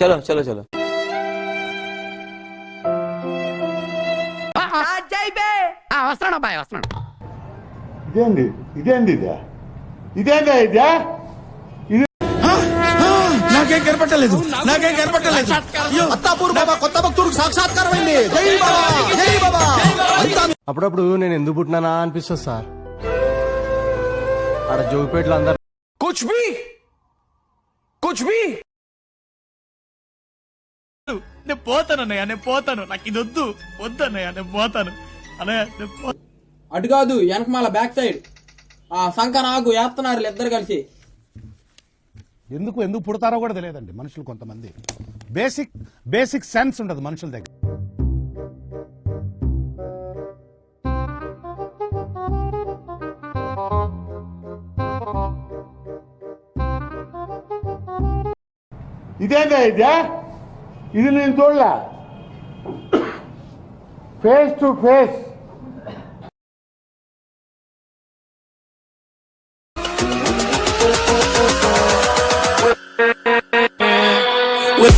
చలో చలో చలో వస్తున్నాడు అబ్బాయి వస్తున్నాడు ఇదేంది? ఇదేంది ఇదే? ఇదేందా ఇదే? నాకేం కనపట్టలేదు నాకేం కనపట్టలేదు. అత్తాపూర్ బాబా కొత్త భక్తుడికి సాక్షాత్కారం అయింది జై బాబా జై బాబా. అంతా అప్పుడప్పుడు నేను ఎందుకు పుట్టినానా అనిపిస్తుంది సార్. ఆడ జోగిపేటలో అందరు కుచ్ బి కుచ్ బి నేను పోతాను అన్నయ్య నేను పోతాను. నాకు ఇది వద్దు. వద్దు అన్నయ్య నేను పోతాను. అన్నయ్య నేను పో- అటు కాదు వెనకమాల బ్యాక్ సైడ్ ఆ సంక నాకు వేస్తున్నారు ఇద్దరు కలిసి. ఎందుకు ఎందుకు పుడతారో కూడా తెలియదండి మనుషులు కొంతమంది. బేసిక్ బేసిక్ సెన్స్ ఉండదు మనుషుల దగ్గర. ఇదేందా ఇదే? ఇది నేను చూడలే ఫేస్ టు ఫేస్ We'll.